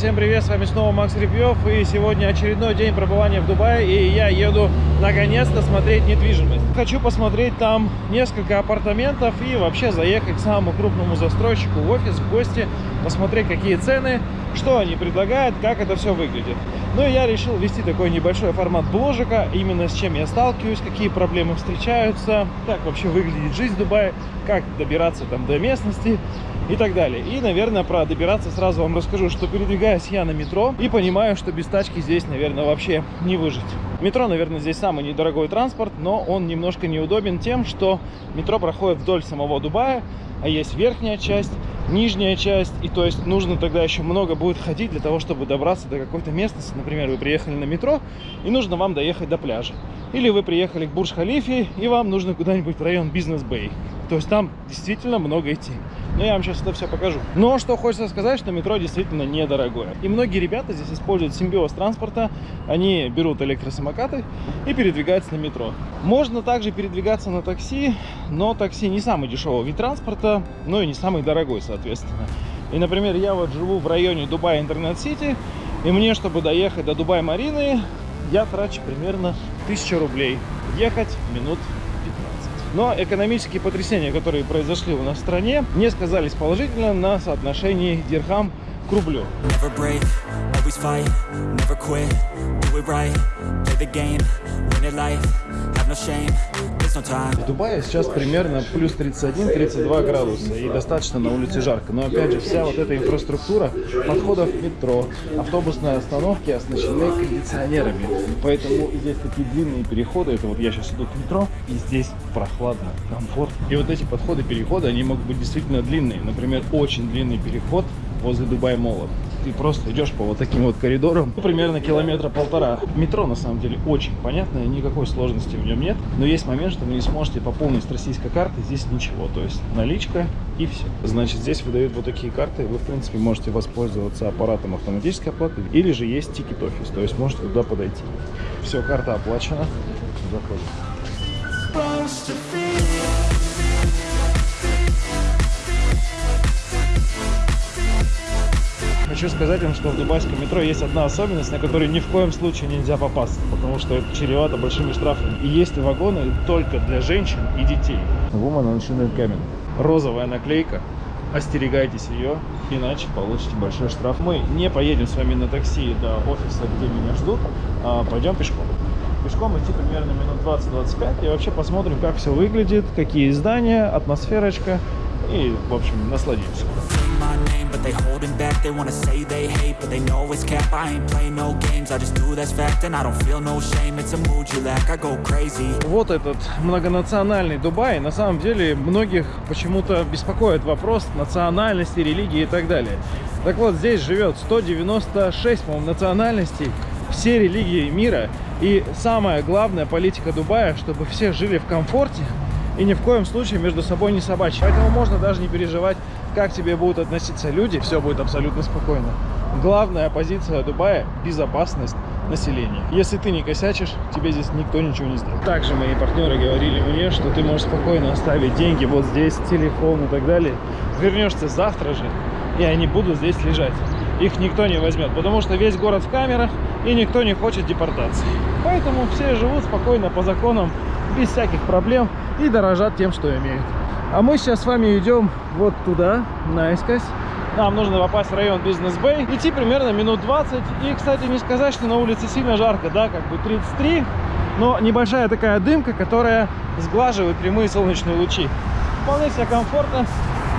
Всем привет, с вами снова Макс Репьев и сегодня очередной день пребывания в Дубае и я еду наконец-то смотреть недвижимость. Хочу посмотреть там несколько апартаментов и вообще заехать к самому крупному застройщику в офис, в гости, посмотреть какие цены, что они предлагают, как это все выглядит. Ну и я решил вести такой небольшой формат бложика, именно с чем я сталкиваюсь, какие проблемы встречаются, как вообще выглядит жизнь в Дубае, как добираться там до местности и так далее. И, наверное, про добираться сразу вам расскажу, что передвигаюсь я на метро и понимаю, что без тачки здесь, наверное, вообще не выжить. Метро, наверное, здесь самый недорогой транспорт, но он немножко неудобен тем, что метро проходит вдоль самого Дубая, а есть верхняя часть, нижняя часть, и то есть нужно тогда еще много будет ходить для того, чтобы добраться до какой-то местности. Например, вы приехали на метро, и нужно вам доехать до пляжа. Или вы приехали к Бурж-Халифе, и вам нужно куда-нибудь в район Бизнес-Бэй. То есть там действительно много идти. Но я вам сейчас это все покажу. Но что хочется сказать, что метро действительно недорогое. И многие ребята здесь используют симбиоз транспорта. Они берут электросамокаты и передвигаются на метро. Можно также передвигаться на такси, но такси не самый дешевый вид транспорта, но и не самый дорогой, соответственно. И, например, я вот живу в районе Дубай Интернет-Сити, и мне, чтобы доехать до Дубай-Марины, я трачу примерно 1000 рублей. Ехать минут 15. Но экономические потрясения, которые произошли у нас в стране, не сказались положительно на соотношении дирхам к рублю. Never В Дубае сейчас примерно плюс 31-32 градуса и достаточно на улице жарко. Но опять же, вся вот эта инфраструктура подходов метро, автобусные остановки оснащены кондиционерами. Поэтому здесь такие длинные переходы. Это вот я сейчас иду к метро, и здесь прохладно, комфортно. И вот эти подходы, переходы, они могут быть действительно длинные. Например, очень длинный переход возле Дубай Мола. Ты просто идешь по вот таким вот коридорам, ну, примерно километра полтора. Метро, на самом деле, очень понятное, никакой сложности в нем нет. Но есть момент, что вы не сможете пополнить с российской карты, здесь ничего. То есть наличка и все. Значит, здесь выдают вот такие карты, вы, в принципе, можете воспользоваться аппаратом автоматической оплаты, или же есть тикет офис, то есть можете туда подойти. Все, карта оплачена. Заходим. Хочу сказать вам, что в дубайском метро есть одна особенность, на которую ни в коем случае нельзя попасться, потому что это чревато большими штрафами. И есть вагоны только для женщин и детей. Woman on Shinel Cabin. Розовая наклейка. Остерегайтесь ее, иначе получите большой штраф. Мы не поедем с вами на такси до офиса, где меня ждут, а пойдем пешком. Пешком идти примерно минут 20-25 и вообще посмотрим, как все выглядит, какие здания, атмосферочка и, в общем, насладимся. Name, but they holding back, they wanna say they hate, but they know it's cap, I ain't play no games, I just do that's fact, and I don't feel no shame, it's a mood you lack, I go crazy. Вот этот многонациональный Дубай, на самом деле многих почему-то беспокоит вопрос национальности, религии и так далее. Так вот, здесь живет 196, по-моему, национальностей, все религии мира. И самая главная политика Дубая, чтобы все жили в комфорте и ни в коем случае между собой не собачьи. Поэтому можно даже не переживать, как тебе будут относиться люди, все будет абсолютно спокойно. Главная позиция Дубая – безопасность населения. Если ты не косячишь, тебе здесь никто ничего не сделает. Также мои партнеры говорили мне, что ты можешь спокойно оставить деньги вот здесь, телефон и так далее. Вернешься завтра же, и они будут здесь лежать. Их никто не возьмет, потому что весь город в камерах, и никто не хочет депортации. Поэтому все живут спокойно по законам, без всяких проблем, и дорожат тем, что имеют. А мы сейчас с вами идем вот туда, наискось. Нам нужно попасть в район Бизнес-Бэй. Идти примерно минут 20. И, кстати, не сказать, что на улице сильно жарко, да, как бы 33. Но небольшая такая дымка, которая сглаживает прямые солнечные лучи. Вполне себе комфортно.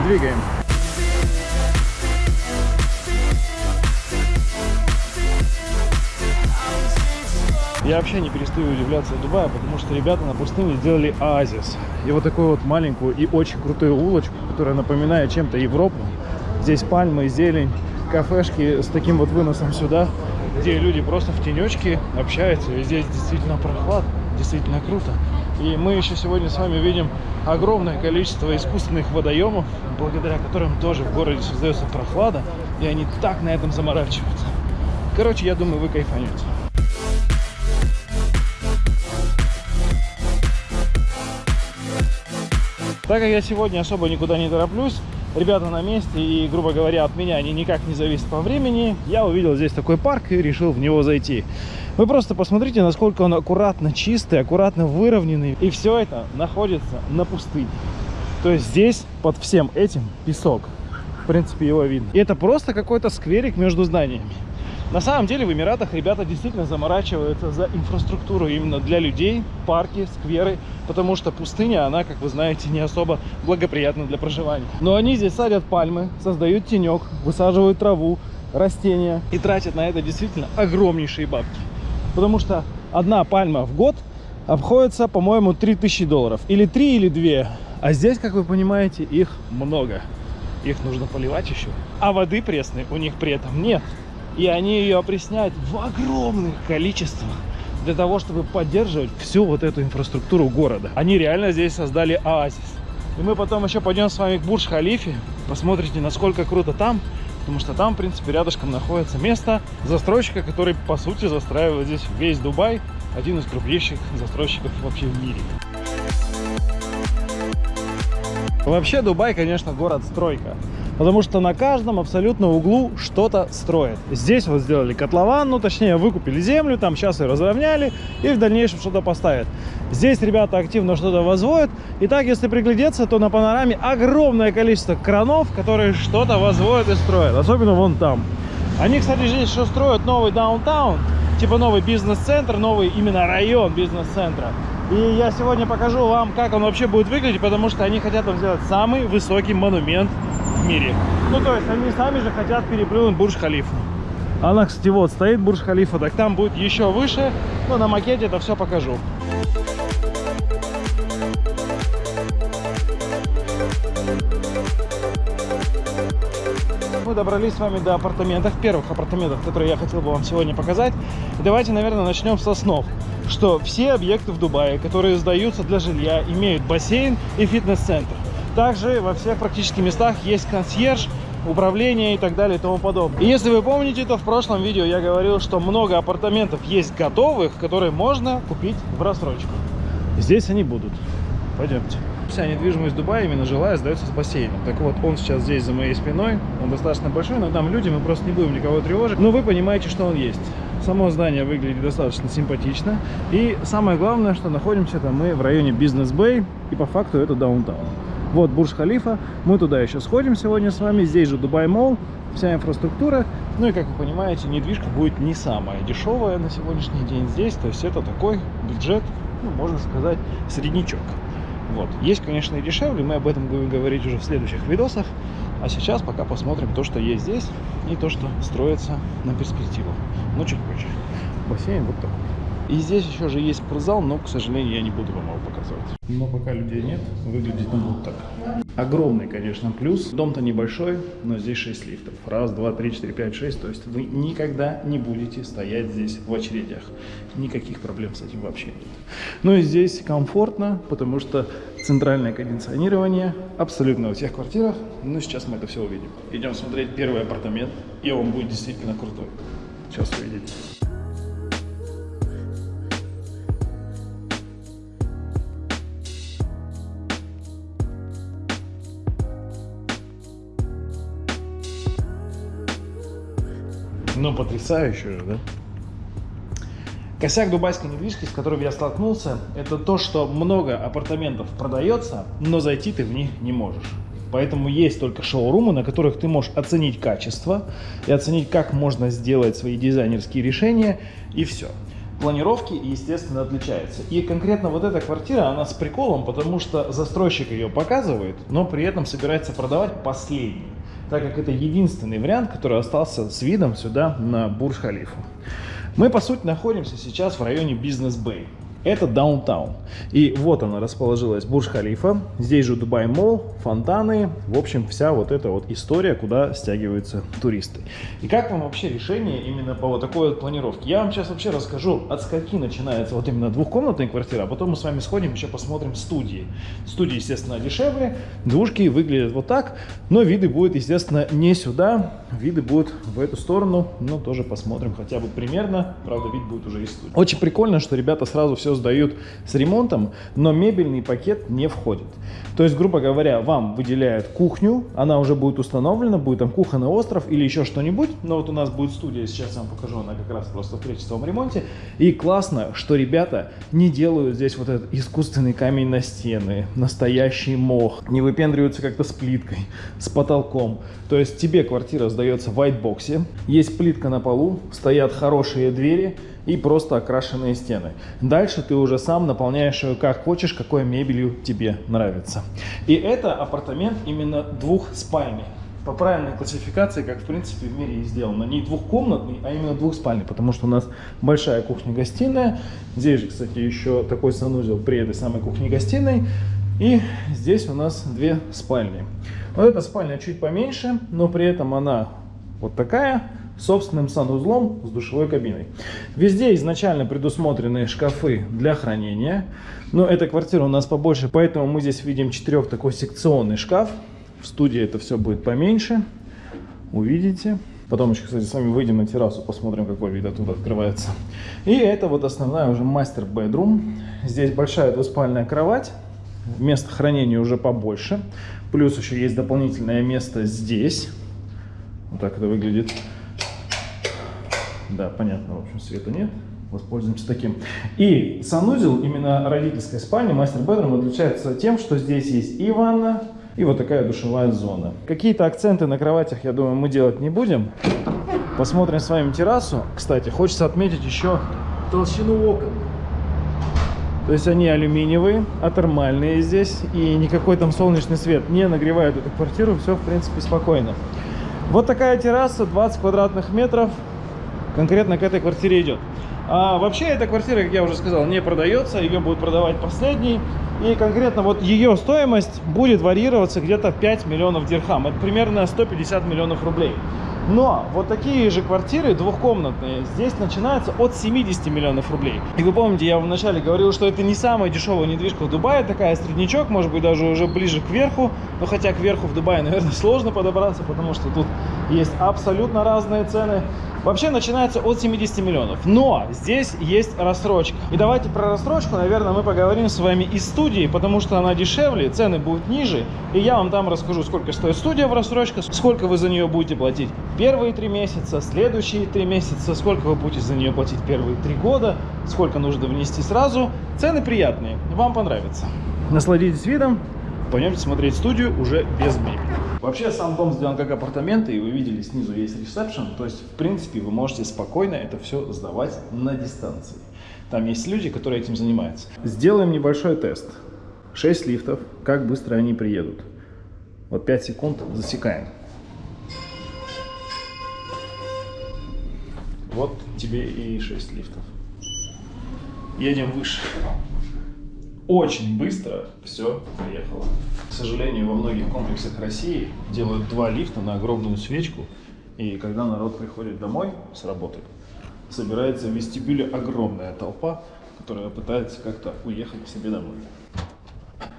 Двигаем. Я вообще не перестаю удивляться Дубая, потому что ребята на пустыне сделали оазис. И вот такую вот маленькую и очень крутую улочку, которая напоминает чем-то Европу. Здесь пальмы, зелень, кафешки с таким вот выносом сюда, где люди просто в тенечке общаются. И здесь действительно прохладно, действительно круто. И мы еще сегодня с вами видим огромное количество искусственных водоемов, благодаря которым тоже в городе создается прохлада, и они так на этом заморачиваются. Короче, я думаю, вы кайфанете. Так как я сегодня особо никуда не тороплюсь, ребята на месте, и, грубо говоря, от меня они никак не зависят по времени, я увидел здесь такой парк и решил в него зайти. Вы просто посмотрите, насколько он аккуратно чистый, аккуратно выровненный. И все это находится на пустыне. То есть здесь под всем этим песок. В принципе, его видно. И это просто какой-то скверик между зданиями. На самом деле в Эмиратах ребята действительно заморачиваются за инфраструктуру именно для людей, парки, скверы, потому что пустыня, она, как вы знаете, не особо благоприятна для проживания. Но они здесь садят пальмы, создают тенек, высаживают траву, растения и тратят на это действительно огромнейшие бабки. Потому что одна пальма в год обходится, по-моему, 3000 долларов. Или 3, или 2. А здесь, как вы понимаете, их много. Их нужно поливать еще. А воды пресной у них при этом нет. И они ее опресняют в огромных количествах для того, чтобы поддерживать всю вот эту инфраструктуру города. Они реально здесь создали оазис. И мы потом еще пойдем с вами к Бурдж-Халифе, посмотрите, насколько круто там, потому что там, в принципе, рядышком находится место застройщика, который, по сути, застраивает здесь весь Дубай, один из крупнейших застройщиков вообще в мире. Вообще Дубай, конечно, город-стройка. Потому что на каждом абсолютно углу что-то строят. Здесь вот сделали котлован, ну точнее выкупили землю, там сейчас ее разровняли и в дальнейшем что-то поставят. Здесь ребята активно что-то возводят. И так, если приглядеться, то на панораме огромное количество кранов, которые что-то возводят и строят. Особенно вон там. Они, кстати, здесь еще строят новый даунтаун, типа новый бизнес-центр, новый именно район бизнес-центра. И я сегодня покажу вам, как он вообще будет выглядеть, потому что они хотят там сделать самый высокий монумент в мире. Ну, то есть они сами же хотят переплюнуть Бурдж-Халифу. Она, кстати, вот стоит Бурдж-Халифа, так там будет еще выше. Но на макете это все покажу. Мы добрались с вами до апартаментов, первых апартаментов, которые я хотел бы вам сегодня показать. И давайте, наверное, начнем с основ. Что все объекты в Дубае, которые сдаются для жилья, имеют бассейн и фитнес-центр. Также во всех практически местах есть консьерж, управление и так далее и тому подобное. И если вы помните, то в прошлом видео я говорил, что много апартаментов есть готовых, которые можно купить в рассрочку. Здесь они будут. Пойдемте. Вся недвижимость Дубая, именно жилая, сдается с бассейном. Так вот, он сейчас здесь за моей спиной, он достаточно большой, но там люди, мы просто не будем никого тревожить. Но вы понимаете, что он есть. Само здание выглядит достаточно симпатично. И самое главное, что находимся-то мы в районе Бизнес-Бэй, и по факту это downtown. Вот Бурж-Халифа, мы туда еще сходим сегодня с вами, здесь же Дубай Молл, вся инфраструктура. Ну и, как вы понимаете, недвижка будет не самая дешевая на сегодняшний день здесь, то есть это такой бюджет, ну, можно сказать, среднячок. Вот. Есть, конечно, и дешевле, мы об этом будем говорить уже в следующих видосах. А сейчас пока посмотрим то, что есть здесь, и то, что строится на перспективу. Но чуть позже. Бассейн вот такой. И здесь еще же есть спортзал, но, к сожалению, я не буду вам его показывать. Но пока людей нет, выглядит он вот так. Огромный, конечно, плюс. Дом-то небольшой, но здесь 6 лифтов. Раз, два, три, четыре, пять, шесть. То есть вы никогда не будете стоять здесь в очередях. Никаких проблем с этим вообще нет. Ну и здесь комфортно, потому что центральное кондиционирование абсолютно во всех квартирах. Ну сейчас мы это все увидим. Идем смотреть первый апартамент, и он будет действительно крутой. Сейчас увидите. Ну, потрясающе же, да? Косяк дубайской недвижки, с которым я столкнулся, это то, что много апартаментов продается, но зайти ты в них не можешь. Поэтому есть только шоурумы, на которых ты можешь оценить качество и оценить, как можно сделать свои дизайнерские решения, и все. Планировки, естественно, отличаются. И конкретно вот эта квартира, она с приколом, потому что застройщик ее показывает, но при этом собирается продавать последний так как это единственный вариант, который остался с видом сюда на Бурж-Халифу. Мы, по сути, находимся сейчас в районе Бизнес-Бэй. Это даунтаун. И вот она расположилась, Бурж-Халифа. Здесь же Дубай Молл, фонтаны. В общем, вся вот эта вот история, куда стягиваются туристы. И как вам вообще решение именно по вот такой вот планировке? Я вам сейчас вообще расскажу, от скольки начинается вот именно двухкомнатная квартира, а потом мы с вами сходим еще посмотрим студии. Студии, естественно, дешевле. Двушки выглядят вот так, но виды будут, естественно, не сюда. Виды будут в эту сторону, но тоже посмотрим хотя бы примерно. Правда, вид будет уже из студии. Очень прикольно, что ребята сразу все все сдают с ремонтом, но мебельный пакет не входит. То есть, грубо говоря, вам выделяют кухню, она уже будет установлена, будет там кухонный остров или еще что-нибудь. Но вот у нас будет студия, сейчас я вам покажу, она как раз просто в кречетовом ремонте. И классно, что ребята не делают здесь вот этот искусственный камень на стены, настоящий мох, не выпендриваются как-то с плиткой, с потолком. То есть тебе квартира сдается в white есть плитка на полу, стоят хорошие двери, и просто окрашенные стены. Дальше ты уже сам наполняешь ее как хочешь, какой мебелью тебе нравится. И это апартамент именно двухспальный. По правильной классификации, как в принципе в мире и сделано. Не двухкомнатный, а именно двухспальный, потому что у нас большая кухня-гостиная. Здесь же, кстати, еще такой санузел при этой самой кухне-гостиной. И здесь у нас две спальни. Вот эта спальня чуть поменьше, но при этом она вот такая собственным санузлом с душевой кабиной. Везде изначально предусмотрены шкафы для хранения, но эта квартира у нас побольше, поэтому мы здесь видим четырех такой секционный шкаф. В студии это все будет поменьше, увидите. Потом еще, кстати, с вами выйдем на террасу, посмотрим, какой вид оттуда открывается. И это вот основная уже мастер-бедрум. Здесь большая двуспальная кровать, место хранения уже побольше. Плюс еще есть дополнительное место здесь. Вот так это выглядит. Да, понятно, в общем, света нет. Воспользуемся таким. И санузел, именно родительской спальни, мастер-бедрум, отличается тем, что здесь есть и ванна, и вот такая душевая зона. Какие-то акценты на кроватях, я думаю, мы делать не будем. Посмотрим с вами террасу. Кстати, хочется отметить еще толщину окон. То есть они алюминиевые, атермальные здесь, и никакой там солнечный свет не нагревает эту квартиру, все в принципе спокойно. Вот такая терраса, 20 квадратных метров, конкретно к этой квартире идет. А вообще эта квартира, как я уже сказал, не продается, ее будут продавать последней. И конкретно вот ее стоимость будет варьироваться где-то 5 миллионов дирхам. Это примерно 150 миллионов рублей. Но вот такие же квартиры двухкомнатные здесь начинаются от 70 миллионов рублей. И вы помните, я вначале говорил, что это не самая дешевая недвижка в Дубае, такая среднячок, может быть даже уже ближе к верху. Но хотя к верху в Дубае, наверное, сложно подобраться, потому что тут есть абсолютно разные цены. Вообще начинается от 70 миллионов. Но здесь есть рассрочка. И давайте про рассрочку, наверное, мы поговорим с вами из студии, потому что она дешевле, цены будут ниже. И я вам там расскажу, сколько стоит студия в рассрочке, сколько вы за нее будете платить первые три месяца, следующие три месяца, сколько вы будете за нее платить первые три года, сколько нужно внести сразу. Цены приятные, вам понравится. Насладитесь видом, пойдемте смотреть студию уже без мебели. Вообще сам дом сделан как апартаменты, и вы видели снизу есть ресепшн, то есть в принципе вы можете спокойно это все сдавать на дистанции. Там есть люди, которые этим занимаются. Сделаем небольшой тест. 6 лифтов, как быстро они приедут. Вот 5 секунд засекаем. Вот тебе и 6 лифтов. Едем выше очень быстро все поехало. К сожалению, во многих комплексах России делают два лифта на огромную свечку, и когда народ приходит домой с работы, собирается в вестибюле огромная толпа, которая пытается как-то уехать к себе домой.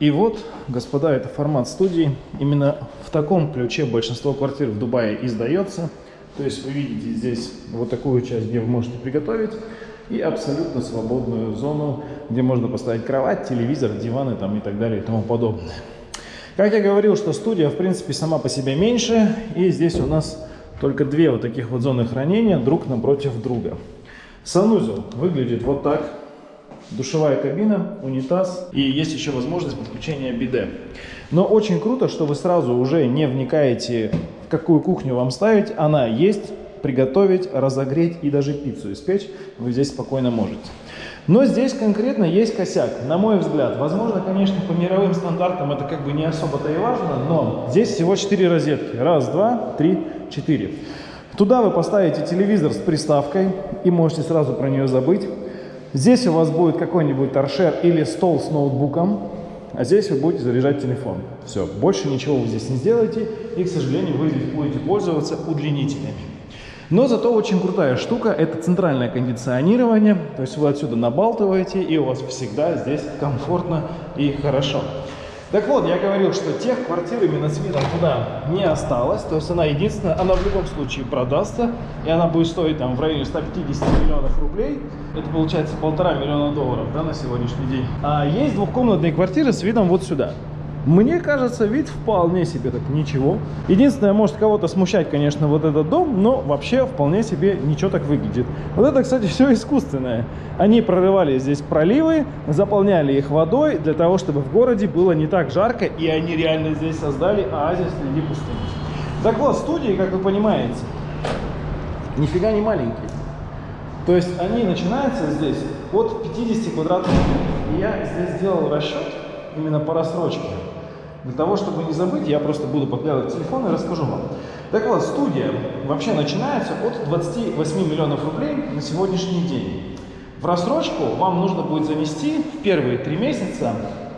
И вот, господа, это формат студии. Именно в таком ключе большинство квартир в Дубае издается. То есть вы видите здесь вот такую часть, где вы можете приготовить и абсолютно свободную зону, где можно поставить кровать, телевизор, диваны там и так далее и тому подобное. Как я говорил, что студия в принципе сама по себе меньше, и здесь у нас только две вот таких вот зоны хранения друг напротив друга. Санузел выглядит вот так. Душевая кабина, унитаз и есть еще возможность подключения биде. Но очень круто, что вы сразу уже не вникаете, в какую кухню вам ставить. Она есть, приготовить, разогреть и даже пиццу испечь вы здесь спокойно можете. Но здесь конкретно есть косяк, на мой взгляд. Возможно, конечно, по мировым стандартам это как бы не особо-то и важно, но здесь всего 4 розетки. Раз, два, три, четыре. Туда вы поставите телевизор с приставкой и можете сразу про нее забыть. Здесь у вас будет какой-нибудь торшер или стол с ноутбуком, а здесь вы будете заряжать телефон. Все, больше ничего вы здесь не сделаете, и, к сожалению, вы здесь будете пользоваться удлинителями. Но зато очень крутая штука – это центральное кондиционирование. То есть вы отсюда набалтываете, и у вас всегда здесь комфортно и хорошо. Так вот, я говорил, что тех квартир именно с видом туда не осталось. То есть она единственная, она в любом случае продастся. И она будет стоить там в районе 150 миллионов рублей. Это получается полтора миллиона долларов да, на сегодняшний день. А есть двухкомнатные квартиры с видом вот сюда. Мне кажется, вид вполне себе так ничего. Единственное, может кого-то смущать, конечно, вот этот дом, но вообще вполне себе ничего так выглядит. Вот это, кстати, все искусственное. Они прорывали здесь проливы, заполняли их водой для того, чтобы в городе было не так жарко, и они реально здесь создали оазис среди пустыни. Так вот, студии, как вы понимаете, нифига не маленькие. То есть они начинаются здесь от 50 квадратных метров. И я здесь сделал расчет именно по рассрочке. Для того, чтобы не забыть, я просто буду подглядывать телефон и расскажу вам. Так вот, студия вообще начинается от 28 миллионов рублей на сегодняшний день. В рассрочку вам нужно будет занести в первые три месяца,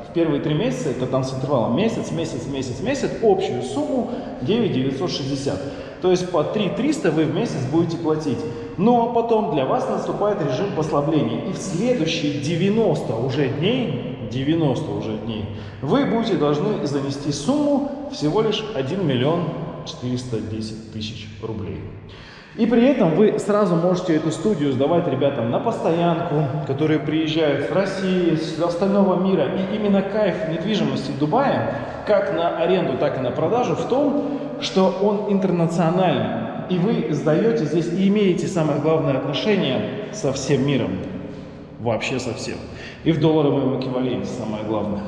в первые три месяца, это там с интервалом месяц, месяц, месяц, месяц, общую сумму 9 960. То есть по 3 300 вы в месяц будете платить. Но потом для вас наступает режим послабления. И в следующие 90 уже дней 90 уже дней, вы будете должны занести сумму всего лишь 1 миллион 410 тысяч рублей. И при этом вы сразу можете эту студию сдавать ребятам на постоянку, которые приезжают с России, с остального мира. И именно кайф недвижимости Дубая, как на аренду, так и на продажу, в том, что он интернациональный. И вы сдаете здесь и имеете самое главное отношение со всем миром. Вообще со всем и в долларовом эквиваленте, самое главное.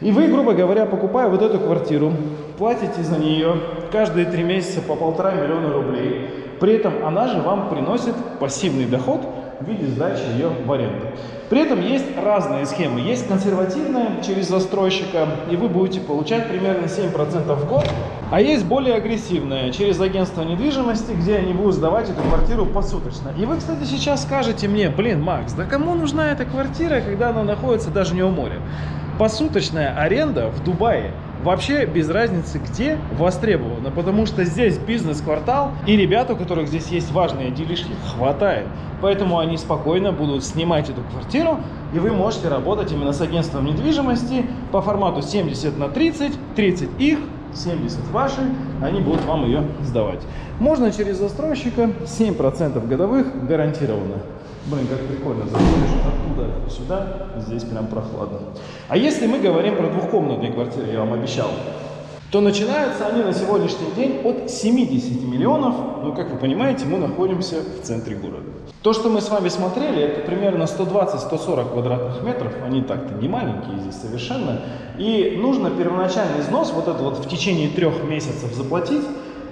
И вы, грубо говоря, покупая вот эту квартиру, платите за нее каждые три месяца по полтора миллиона рублей. При этом она же вам приносит пассивный доход в виде сдачи ее в аренду. При этом есть разные схемы. Есть консервативная через застройщика, и вы будете получать примерно 7% в год. А есть более агрессивная через агентство недвижимости, где они будут сдавать эту квартиру посуточно. И вы, кстати, сейчас скажете мне, блин, Макс, да кому нужна эта квартира, когда она находится даже не у моря? Посуточная аренда в Дубае вообще без разницы где востребована, потому что здесь бизнес-квартал, и ребят, у которых здесь есть важные делишки, хватает. Поэтому они спокойно будут снимать эту квартиру, и вы можете работать именно с агентством недвижимости по формату 70 на 30, 30 их, 70 ваши, они будут вам ее сдавать. Можно через застройщика 7% годовых гарантированно. Блин, как прикольно, заходишь оттуда сюда, здесь прям прохладно. А если мы говорим про двухкомнатные квартиры, я вам обещал, то начинаются они на сегодняшний день от 70 миллионов. Ну, как вы понимаете, мы находимся в центре города. То, что мы с вами смотрели, это примерно 120-140 квадратных метров. Они так-то не маленькие здесь совершенно. И нужно первоначальный износ, вот это вот в течение трех месяцев заплатить,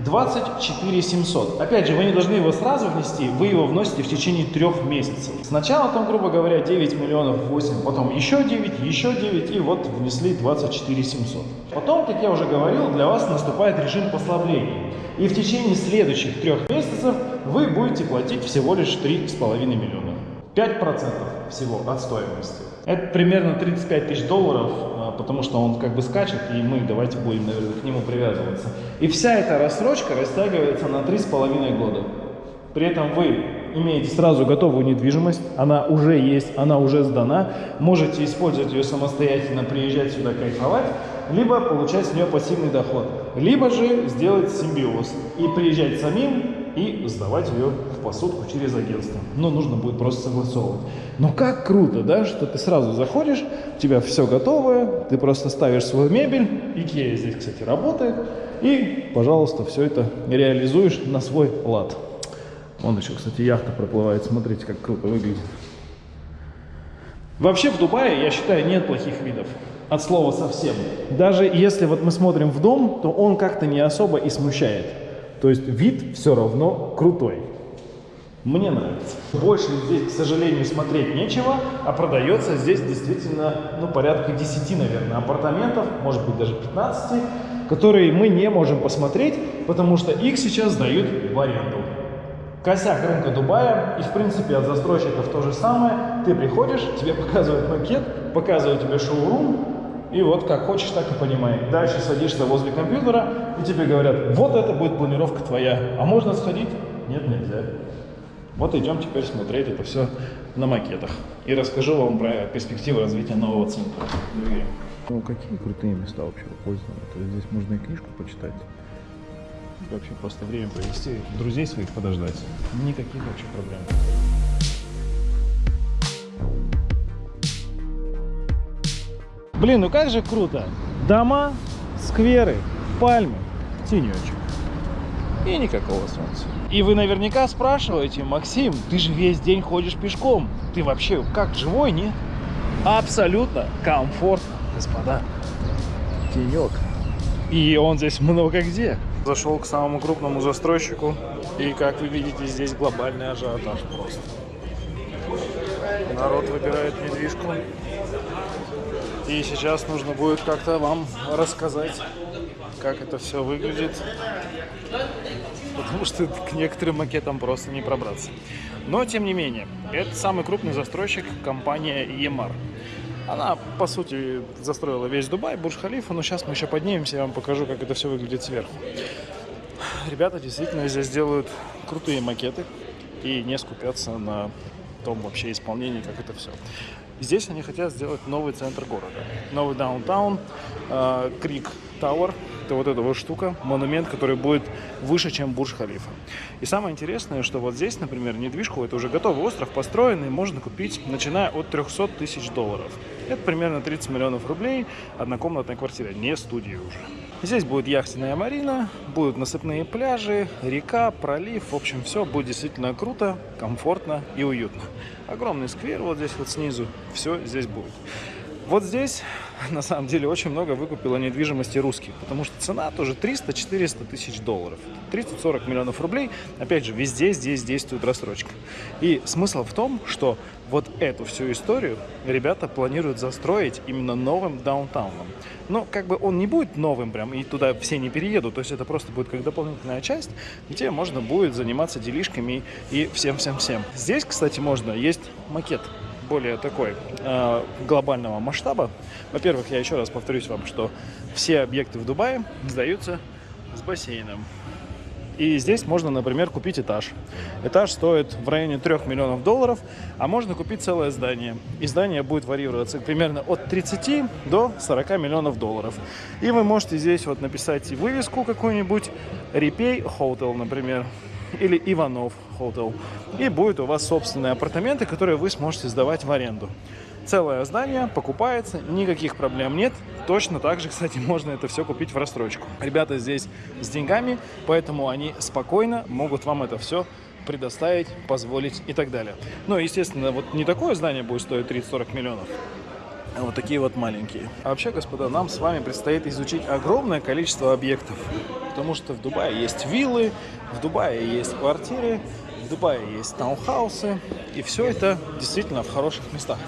24 700. Опять же, вы не должны его сразу внести, вы его вносите в течение трех месяцев. Сначала там, грубо говоря, 9 миллионов 8, потом еще 9, еще 9 и вот внесли 24 700. Потом, как я уже говорил, для вас наступает режим послабления. И в течение следующих трех месяцев вы будете платить всего лишь 3,5 миллиона. 5% всего от стоимости. Это примерно 35 тысяч долларов потому что он как бы скачет, и мы давайте будем, наверное, к нему привязываться. И вся эта рассрочка растягивается на 3,5 года. При этом вы имеете сразу готовую недвижимость, она уже есть, она уже сдана, можете использовать ее самостоятельно, приезжать сюда кайфовать, либо получать с нее пассивный доход, либо же сделать симбиоз и приезжать самим и сдавать ее в посудку через агентство. Но нужно будет просто согласовывать. Но как круто, да, что ты сразу заходишь, у тебя все готовое, ты просто ставишь свою мебель, Икея здесь, кстати, работает, и, пожалуйста, все это реализуешь на свой лад. Вон еще, кстати, яхта проплывает, смотрите, как круто выглядит. Вообще в Дубае, я считаю, нет плохих видов. От слова совсем. Даже если вот мы смотрим в дом, то он как-то не особо и смущает. То есть вид все равно крутой. Мне нравится. Больше здесь, к сожалению, смотреть нечего, а продается здесь действительно, ну, порядка 10, наверное, апартаментов, может быть, даже 15, которые мы не можем посмотреть, потому что их сейчас сдают в аренду. Косяк рынка Дубая, и в принципе от застройщиков то же самое. Ты приходишь, тебе показывают макет, показывают тебе шоурум, и вот как хочешь, так и понимай. Дальше садишься возле компьютера, и тебе говорят, вот это будет планировка твоя. А можно сходить? Нет, нельзя. Вот идем теперь смотреть это все на макетах. И расскажу вам про перспективы развития нового центра. Ну, какие крутые места вообще. То есть здесь можно и книжку почитать. И вообще просто время провести, друзей своих подождать. Никаких вообще проблем. Блин, ну как же круто. Дома, скверы, пальмы, тенечек. И никакого солнца. И вы наверняка спрашиваете, Максим, ты же весь день ходишь пешком. Ты вообще как, живой, нет? Абсолютно комфортно, господа. Тенек. И он здесь много где. Зашел к самому крупному застройщику. И, как вы видите, здесь глобальный ажиотаж просто. Народ выбирает недвижку. И сейчас нужно будет как-то вам рассказать, как это все выглядит. Потому что к некоторым макетам просто не пробраться. Но, тем не менее, это самый крупный застройщик, компания EMR. Она, по сути, застроила весь Дубай, Бурж-Халифа, но сейчас мы еще поднимемся, я вам покажу, как это все выглядит сверху. Ребята действительно здесь делают крутые макеты и не скупятся на том вообще исполнении, как это все. Здесь они хотят сделать новый центр города, новый даунтаун, э, Крик Тауэр, это вот эта вот штука, монумент, который будет выше, чем Бурж-Халифа. И самое интересное, что вот здесь, например, недвижку, это уже готовый остров, построенный, можно купить, начиная от 300 тысяч долларов. Это примерно 30 миллионов рублей, однокомнатная квартира, не студия уже. Здесь будет яхтенная марина, будут насыпные пляжи, река, пролив. В общем, все будет действительно круто, комфортно и уютно. Огромный сквер вот здесь вот снизу. Все здесь будет. Вот здесь, на самом деле, очень много выкупило недвижимости русских, потому что цена тоже 300-400 тысяч долларов. 30-40 миллионов рублей. Опять же, везде здесь действует рассрочка. И смысл в том, что вот эту всю историю ребята планируют застроить именно новым даунтауном. Но как бы он не будет новым прям, и туда все не переедут, то есть это просто будет как дополнительная часть, где можно будет заниматься делишками и всем-всем-всем. Здесь, кстати, можно, есть макет более такой э, глобального масштаба. Во-первых, я еще раз повторюсь вам, что все объекты в Дубае сдаются с бассейном. И здесь можно, например, купить этаж. Этаж стоит в районе 3 миллионов долларов, а можно купить целое здание. И здание будет варьироваться примерно от 30 до 40 миллионов долларов. И вы можете здесь вот написать вывеску какую-нибудь, Репей Hotel, например, или Иванов Hotel. И будет у вас собственные апартаменты, которые вы сможете сдавать в аренду. Целое здание покупается, никаких проблем нет. Точно так же, кстати, можно это все купить в рассрочку. Ребята здесь с деньгами, поэтому они спокойно могут вам это все предоставить, позволить и так далее. Но, естественно, вот не такое здание будет стоить 30-40 миллионов, а вот такие вот маленькие. А вообще, господа, нам с вами предстоит изучить огромное количество объектов. Потому что в Дубае есть виллы, в Дубае есть квартиры, в Дубае есть таунхаусы. И все это действительно в хороших местах.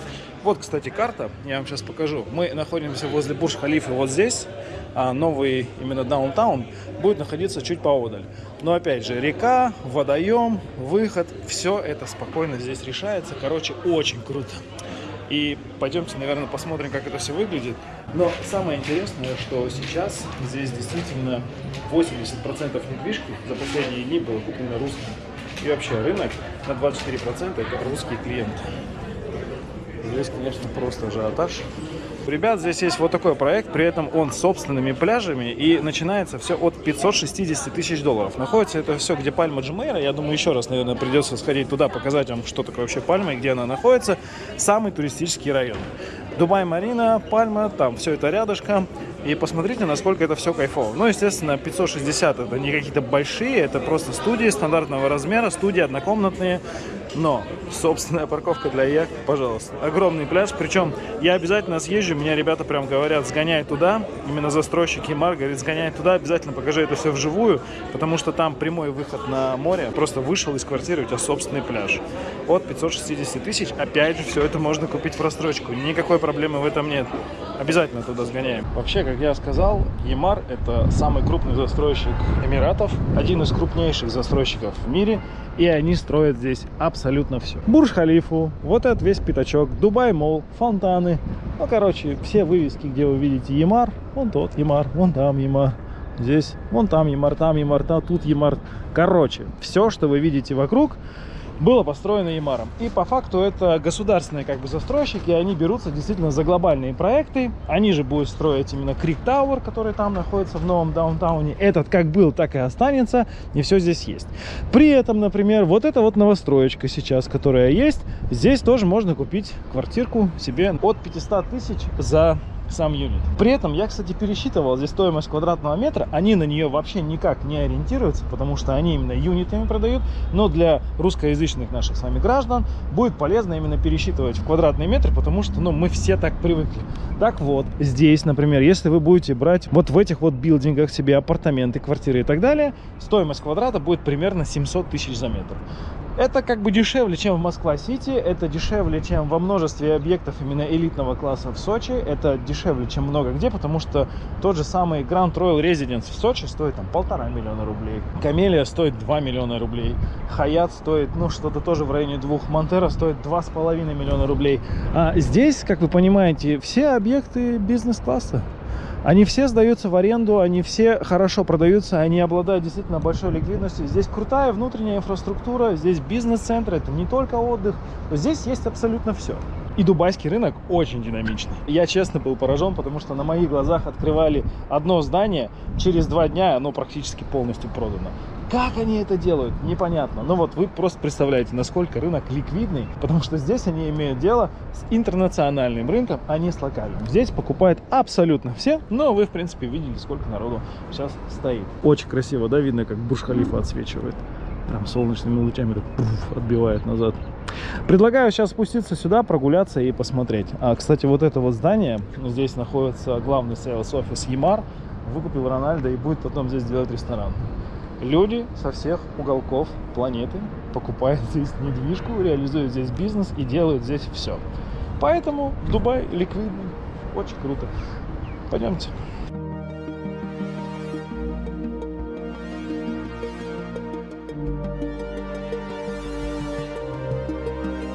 Вот, кстати, карта, я вам сейчас покажу. Мы находимся возле Бурж-Халифа вот здесь, а новый именно даунтаун будет находиться чуть поодаль. Но опять же, река, водоем, выход, все это спокойно здесь решается. Короче, очень круто. И пойдемте, наверное, посмотрим, как это все выглядит. Но самое интересное, что сейчас здесь действительно 80% недвижки за последние дни было куплено русским. И вообще рынок на 24% это русские клиенты. Здесь, конечно, просто ажиотаж. У ребят здесь есть вот такой проект, при этом он с собственными пляжами, и начинается все от 560 тысяч долларов. Находится это все, где Пальма Джимейра, я думаю, еще раз, наверное, придется сходить туда, показать вам, что такое вообще Пальма и где она находится. Самый туристический район. Дубай-Марина, Пальма, там все это рядышком. И посмотрите, насколько это все кайфово. Ну, естественно, 560 это не какие-то большие, это просто студии стандартного размера, студии однокомнатные. Но собственная парковка для яхт, пожалуйста. Огромный пляж. Причем я обязательно съезжу, меня ребята прям говорят, сгоняй туда. Именно застройщики Мар говорит, сгоняй туда, обязательно покажи это все вживую. Потому что там прямой выход на море. Просто вышел из квартиры, у тебя собственный пляж. От 560 тысяч, опять же, все это можно купить в рассрочку. Никакой проблемы в этом нет. Обязательно туда сгоняем. Вообще, как я сказал, Emaar это самый крупный застройщик Эмиратов. Один из крупнейших застройщиков в мире. И они строят здесь абсолютно все. Бурж-Халифу, вот этот весь пятачок, Дубай-Молл, фонтаны. Ну, короче, все вывески, где вы видите Emaar, вон тот Emaar, вон там Emaar. Здесь, вон там Emaar, там Emaar, там, тут Emaar. Короче, все, что вы видите вокруг, было построено Ямаром. И по факту это государственные как бы застройщики, они берутся действительно за глобальные проекты. Они же будут строить именно Крик Тауэр, который там находится в новом даунтауне. Этот как был, так и останется, и все здесь есть. При этом, например, вот эта вот новостроечка сейчас, которая есть, здесь тоже можно купить квартирку себе от 500 тысяч за сам юнит. При этом я, кстати, пересчитывал здесь стоимость квадратного метра. Они на нее вообще никак не ориентируются, потому что они именно юнитами продают. Но для русскоязычных наших с вами граждан будет полезно именно пересчитывать в квадратные метры, потому что ну, мы все так привыкли. Так вот, здесь, например, если вы будете брать вот в этих вот билдингах себе апартаменты, квартиры и так далее, стоимость квадрата будет примерно 700 тысяч за метр. Это как бы дешевле, чем в Москва-Сити, это дешевле, чем во множестве объектов именно элитного класса в Сочи, это дешевле, чем много где, потому что тот же самый Grand Royal Residence в Сочи стоит там полтора миллиона рублей, Камелия стоит 2 миллиона рублей, Хаят стоит, ну, что-то тоже в районе двух, Монтера стоит два с половиной миллиона рублей. А здесь, как вы понимаете, все объекты бизнес-класса. Они все сдаются в аренду, они все хорошо продаются, они обладают действительно большой ликвидностью. Здесь крутая внутренняя инфраструктура, здесь бизнес-центр, это не только отдых. Здесь есть абсолютно все. И дубайский рынок очень динамичный. Я честно был поражен, потому что на моих глазах открывали одно здание, через два дня оно практически полностью продано. Как они это делают, непонятно. Но вот вы просто представляете, насколько рынок ликвидный, потому что здесь они имеют дело с интернациональным рынком, а не с локальным. Здесь покупают абсолютно все, но вы, в принципе, видели, сколько народу сейчас стоит. Очень красиво, да, видно, как Бурж-Халифа отсвечивает. Прям солнечными лучами так пуф, отбивает назад. Предлагаю сейчас спуститься сюда, прогуляться и посмотреть. А, кстати, вот это вот здание, здесь находится главный sales офис Emaar, выкупил Рональда и будет потом здесь делать ресторан люди со всех уголков планеты покупают здесь недвижку, реализуют здесь бизнес и делают здесь все. Поэтому Дубай ликвидный, очень круто. Пойдемте.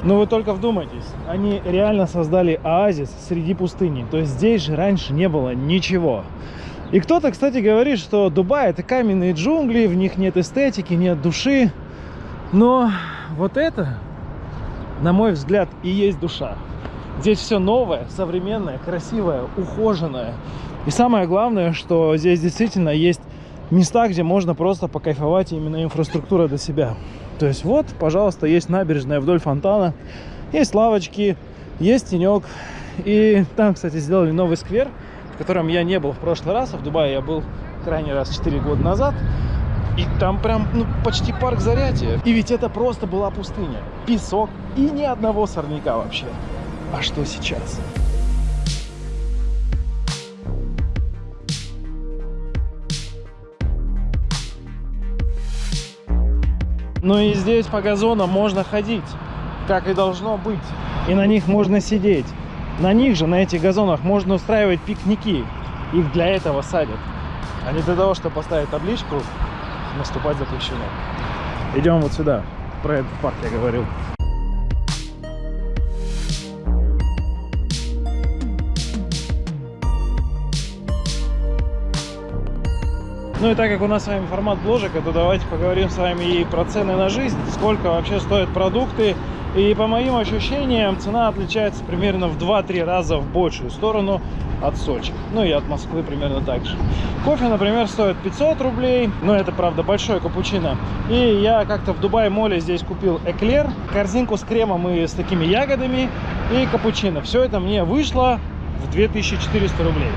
Но вы только вдумайтесь, они реально создали оазис среди пустыни. То есть здесь же раньше не было ничего. И кто-то, кстати, говорит, что Дубай это каменные джунгли, в них нет эстетики, нет души. Но вот это, на мой взгляд, и есть душа. Здесь все новое, современное, красивое, ухоженное. И самое главное, что здесь действительно есть места, где можно просто покайфовать именно инфраструктура для себя. То есть вот, пожалуйста, есть набережная вдоль фонтана, есть лавочки, есть тенек. И там, кстати, сделали новый сквер, в котором я не был в прошлый раз, а в Дубае я был крайний раз 4 года назад. И там прям ну, почти парк Зарятия. И ведь это просто была пустыня. Песок и ни одного сорняка вообще. А что сейчас? Ну и здесь по газонам можно ходить, как и должно быть. И на них можно сидеть. На них же, на этих газонах, можно устраивать пикники. Их для этого садят. А не для того, чтобы поставить табличку, наступать запрещено. Идем вот сюда. Про этот парк я говорил. Ну и так как у нас с вами формат бложика, то давайте поговорим с вами и про цены на жизнь, сколько вообще стоят продукты, и по моим ощущениям, цена отличается примерно в 2-3 раза в большую сторону от Сочи. Ну и от Москвы примерно так же. Кофе, например, стоит 500 рублей. Но это, правда, большой капучино. И я как-то в Дубай-моле здесь купил эклер, корзинку с кремом и с такими ягодами и капучино. Все это мне вышло в 2400 рублей.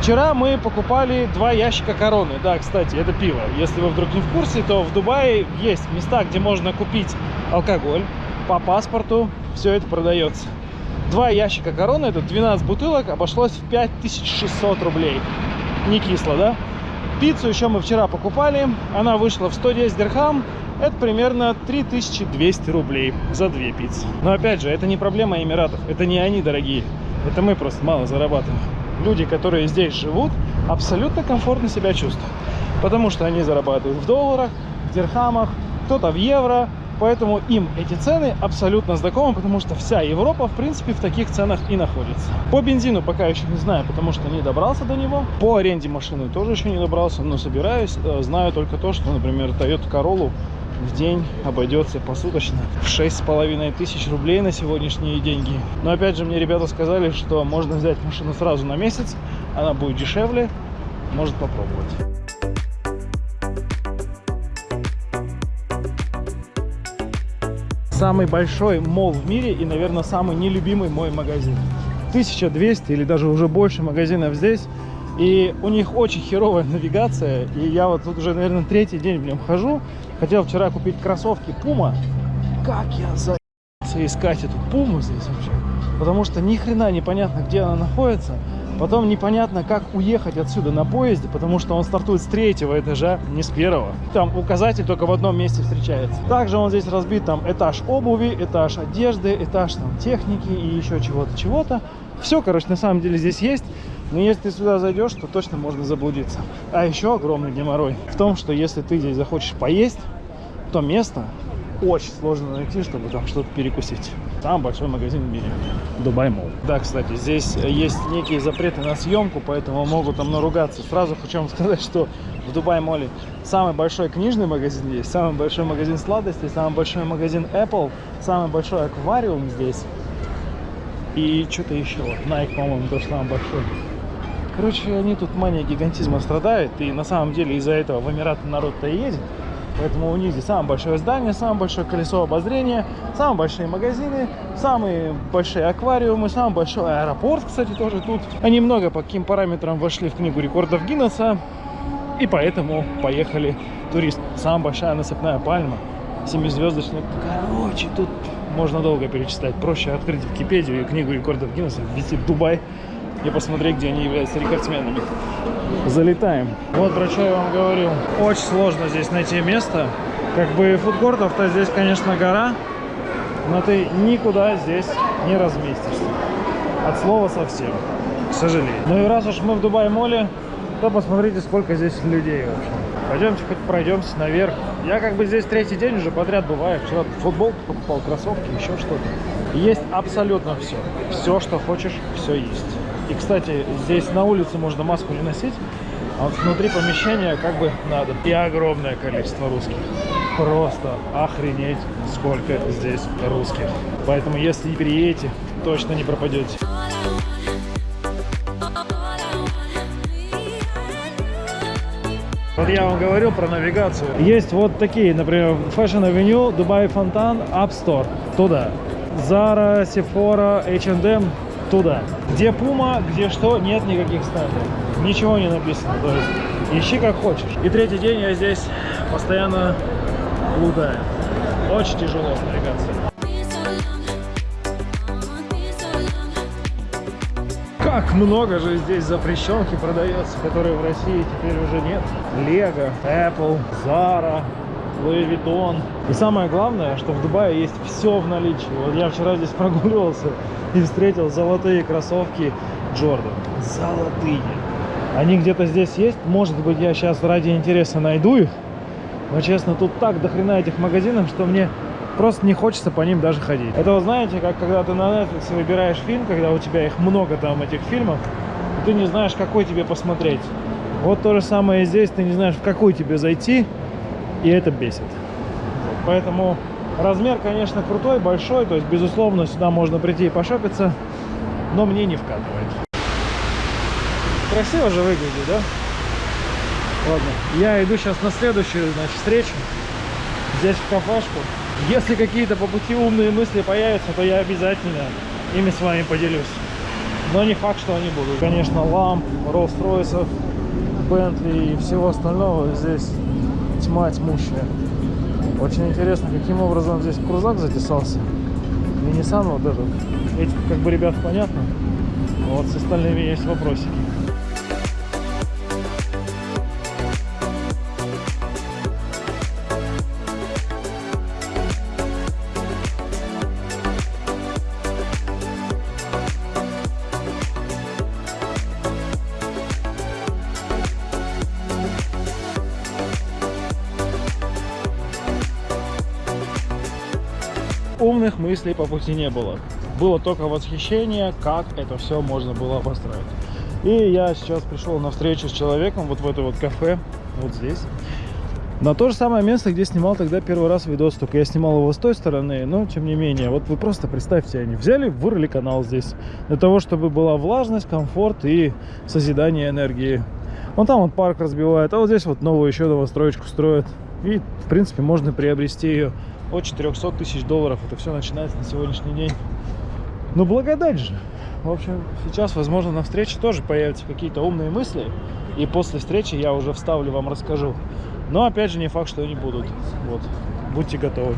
Вчера мы покупали два ящика короны. Да, кстати, это пиво. Если вы вдруг не в курсе, то в Дубае есть места, где можно купить алкоголь по паспорту все это продается. Два ящика короны, это 12 бутылок, обошлось в 5600 рублей. Не кисло, да? Пиццу еще мы вчера покупали, она вышла в 110 дирхам, это примерно 3200 рублей за две пиццы. Но опять же, это не проблема Эмиратов, это не они дорогие, это мы просто мало зарабатываем. Люди, которые здесь живут, абсолютно комфортно себя чувствуют, потому что они зарабатывают в долларах, в дирхамах, кто-то в евро, Поэтому им эти цены абсолютно знакомы, потому что вся Европа, в принципе, в таких ценах и находится. По бензину пока еще не знаю, потому что не добрался до него. По аренде машины тоже еще не добрался, но собираюсь. Э, знаю только то, что, например, Toyota Corolla в день обойдется посуточно в шесть с половиной тысяч рублей на сегодняшние деньги. Но опять же мне ребята сказали, что можно взять машину сразу на месяц, она будет дешевле, может попробовать. Самый большой мол в мире и, наверное, самый нелюбимый мой магазин. 1200 или даже уже больше магазинов здесь. И у них очень херовая навигация. И я вот тут уже, наверное, третий день в нем хожу. Хотел вчера купить кроссовки Puma. Как я за***ся искать эту Пуму здесь вообще? Потому что ни хрена непонятно, где она находится. Потом непонятно, как уехать отсюда на поезде, потому что он стартует с третьего этажа, не с первого. Там указатель только в одном месте встречается. Также он здесь разбит, там этаж обуви, этаж одежды, этаж там техники и еще чего-то, чего-то. Все, короче, на самом деле здесь есть. Но если ты сюда зайдешь, то точно можно заблудиться. А еще огромный геморрой в том, что если ты здесь захочешь поесть, то место очень сложно найти, чтобы там что-то перекусить. Самый большой магазин в мире. Дубай Мол. Да, кстати, здесь есть некие запреты на съемку, поэтому могут там наругаться. Сразу хочу вам сказать, что в Дубай Моле самый большой книжный магазин есть, самый большой магазин сладостей, самый большой магазин Apple, самый большой аквариум здесь. И что-то еще. Nike, по-моему, тоже самый большой. Короче, они тут мания гигантизма страдают, и на самом деле из-за этого в Эмираты народ-то едет. Поэтому у них здесь самое большое здание, самое большое колесо обозрения, самые большие магазины, самые большие аквариумы, самый большой аэропорт, кстати, тоже тут. Они много по каким параметрам вошли в книгу рекордов Гиннесса, и поэтому поехали турист. Самая большая насыпная пальма, семизвездочная. Короче, тут можно долго перечислять. Проще открыть Википедию и книгу рекордов Гиннесса, ввести Дубай и посмотреть, где они являются рекордсменами. Залетаем. Вот про что я вам говорил. Очень сложно здесь найти место. Как бы фудкортов-то здесь, конечно, гора, но ты никуда здесь не разместишься. От слова совсем, к сожалению. Ну и раз уж мы в Дубай-моле, то посмотрите, сколько здесь людей вообще. Пойдемте хоть пройдемся наверх. Я как бы здесь третий день уже подряд бываю. Вчера футболку покупал, кроссовки, еще что-то. Есть абсолютно все. Все, что хочешь, все есть. И, кстати, здесь на улице можно маску не носить, а вот внутри помещения как бы надо. И огромное количество русских. Просто охренеть, сколько здесь русских. Поэтому, если не переедете, точно не пропадете. Вот я вам говорил про навигацию. Есть вот такие, например, Fashion Avenue, Dubai Фонтан, App Store. Туда. Zara, Sephora, H&M туда. Где Puma, где что, нет никаких стендов. Ничего не написано. То есть ищи как хочешь. И третий день я здесь постоянно блудаю. Очень тяжело с навигацией. Как много же здесь запрещенки продается, которые в России теперь уже нет. Лего, Apple, Zara, Louis Vuitton. И самое главное, что в Дубае есть все в наличии. Вот я вчера здесь прогуливался и встретил золотые кроссовки Jordan. Золотые. Они где-то здесь есть. Может быть, я сейчас ради интереса найду их. Но, честно, тут так дохрена этих магазинов, что мне просто не хочется по ним даже ходить. Это вот знаете, как когда ты на Netflix выбираешь фильм, когда у тебя их много там, этих фильмов, ты не знаешь, какой тебе посмотреть. Вот то же самое и здесь, ты не знаешь, в какой тебе зайти, и это бесит. Поэтому размер, конечно, крутой, большой, то есть, безусловно, сюда можно прийти и пошопиться, но мне не вкатывает. Красиво же выглядит, да? Ладно, я иду сейчас на следующую, значит, встречу. Здесь в кафешку. Если какие-то по пути умные мысли появятся, то я обязательно ими с вами поделюсь. Но не факт, что они будут. Конечно, ламп, Rolls-Royce, Bentley и всего остального здесь тьма тьмущая. Очень интересно, каким образом здесь крузак затесался. И Nissan вот этот. Этих как бы ребят понятно. Вот с остальными есть вопросики. Мыслей по пути не было. Было только восхищение, как это все можно было построить. И я сейчас пришел на встречу с человеком вот в это вот кафе, вот здесь. На то же самое место, где снимал тогда первый раз видос, только я снимал его с той стороны, но тем не менее, вот вы просто представьте, они взяли, вырыли канал здесь, для того, чтобы была влажность, комфорт и созидание энергии. Вон там вот парк разбивает, а вот здесь вот новую еще новостроечку строят. И, в принципе, можно приобрести ее от 400 тысяч долларов. Это все начинается на сегодняшний день. Ну, благодать же. В общем, сейчас, возможно, на встрече тоже появятся какие-то умные мысли. И после встречи я уже вставлю, вам расскажу. Но, опять же, не факт, что они будут. Вот. Будьте готовы.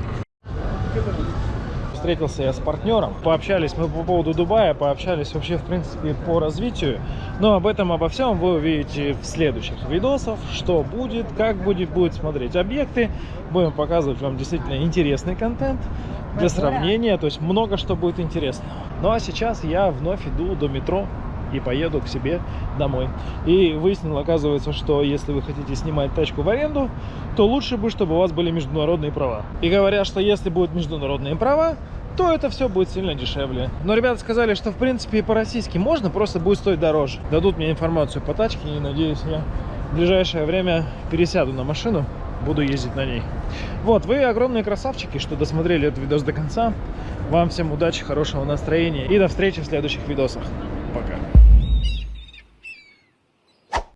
Встретился я с партнером, пообщались мы по поводу Дубая, пообщались вообще, в принципе, по развитию. Но об этом, обо всем вы увидите в следующих видосах, что будет, как будет, будет смотреть объекты. Будем показывать вам действительно интересный контент для сравнения, то есть много что будет интересно. Ну а сейчас я вновь иду до метро и поеду к себе домой. И выяснил, оказывается, что если вы хотите снимать тачку в аренду, то лучше бы, чтобы у вас были международные права. И говорят, что если будут международные права, то это все будет сильно дешевле. Но ребята сказали, что в принципе и по-российски можно, просто будет стоить дороже. Дадут мне информацию по тачке, и надеюсь, я в ближайшее время пересяду на машину, буду ездить на ней. Вот, вы огромные красавчики, что досмотрели этот видос до конца. Вам всем удачи, хорошего настроения и до встречи в следующих видосах. Пока.